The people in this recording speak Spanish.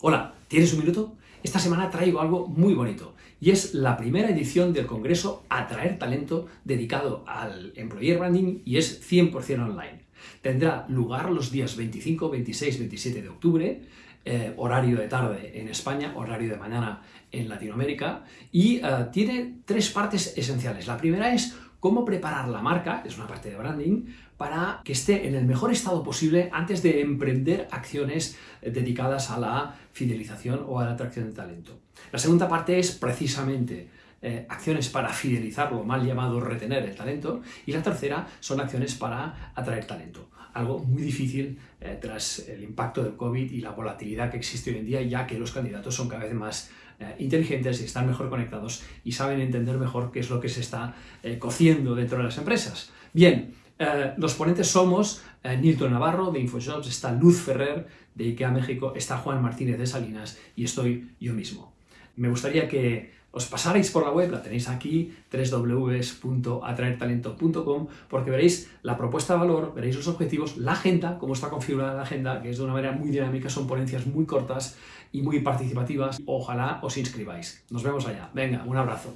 Hola, ¿tienes un minuto? Esta semana traigo algo muy bonito y es la primera edición del congreso Atraer Talento dedicado al Employer Branding y es 100% online. Tendrá lugar los días 25, 26, 27 de octubre, eh, horario de tarde en España, horario de mañana en Latinoamérica y eh, tiene tres partes esenciales. La primera es cómo preparar la marca, es una parte de branding, para que esté en el mejor estado posible antes de emprender acciones dedicadas a la fidelización o a la atracción de talento. La segunda parte es precisamente eh, acciones para fidelizar lo mal llamado retener el talento y la tercera son acciones para atraer talento. Algo muy difícil eh, tras el impacto del COVID y la volatilidad que existe hoy en día ya que los candidatos son cada vez más eh, inteligentes y están mejor conectados y saben entender mejor qué es lo que se está cociendo dentro de las empresas. Bien, los ponentes somos Nilton Navarro de InfoJobs, está Luz Ferrer de IKEA México, está Juan Martínez de Salinas y estoy yo mismo. Me gustaría que os pasaréis por la web, la tenéis aquí, www.atraertalento.com, porque veréis la propuesta de valor, veréis los objetivos, la agenda, cómo está configurada la agenda, que es de una manera muy dinámica, son ponencias muy cortas y muy participativas. Ojalá os inscribáis. Nos vemos allá. Venga, un abrazo.